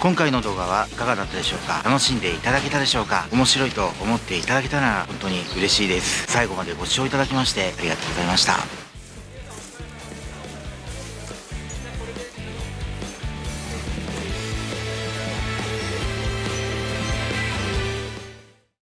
今回の動画はいかがだったでしょうか？楽しんでいただけたでしょうか？面白いと思っていただけたなら本当に嬉しいです。最後までご視聴いただきましてありがとうございました。